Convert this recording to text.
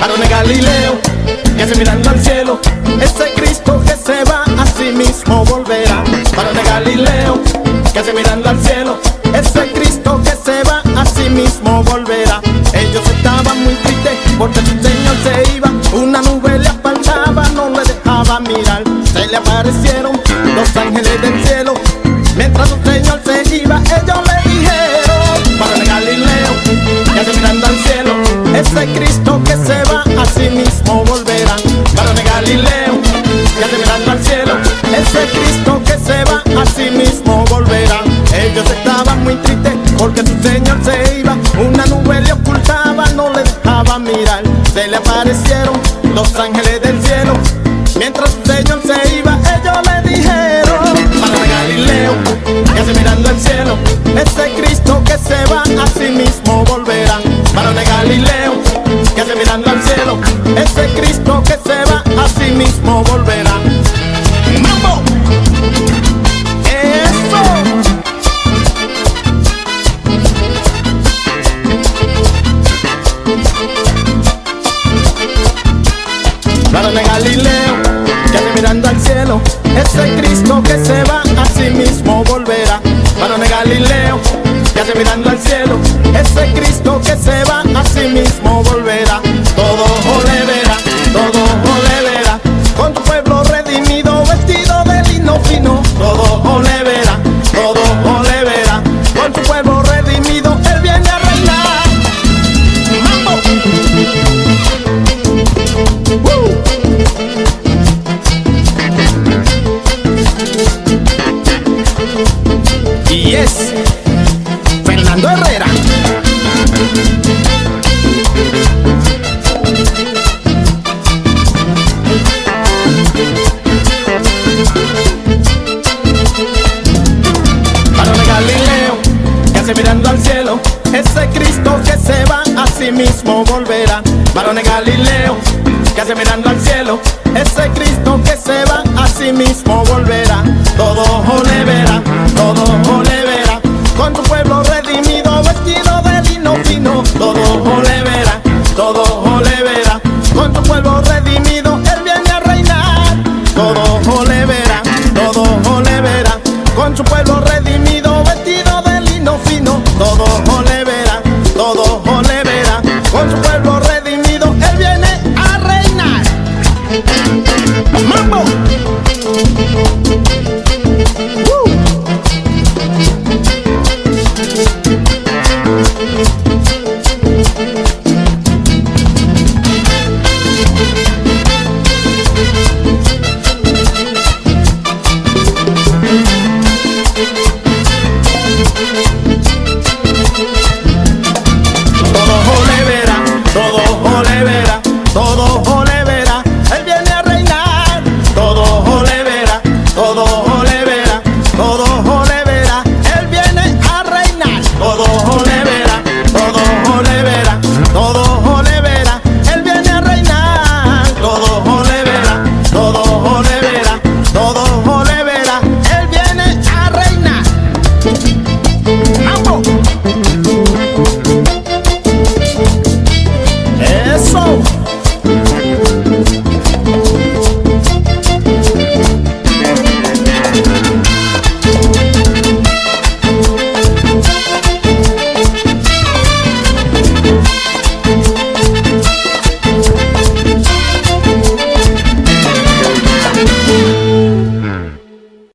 Varón Galileo, que hace mirando al cielo, ese Cristo que se va a sí mismo volverá. Varón Galileo, que hace mirando al cielo, Se le aparecieron los ángeles del cielo, mientras su Señor se iba, ellos le dijeron, de Galileo, que hace mirando al cielo, ese Cristo que se va a sí mismo volverá. Varón de Galileo, que hace mirando al cielo, ese Cristo que se va a sí mismo volverá. Ellos estaban muy tristes porque su Señor se mirando al cielo, ese Cristo que se va a sí mismo volverá. ¡Mambo! ¡Eso! Varón de Galileo, que hace mirando al cielo, ese Cristo que se va a sí mismo volverá. Varón de Galileo, que hace mirando al cielo, ese Cristo que se va Varón de Galileo, que hace mirando al cielo, ese Cristo que se va a sí mismo volverá. Varón de Galileo, que hace mirando al cielo, ese Cristo que se va a sí mismo volverá. Con su pueblo redimido, vestido de lino fino. Todo le verá, todo le verá, con su pueblo redimido, él viene a reinar. ¡Mambo!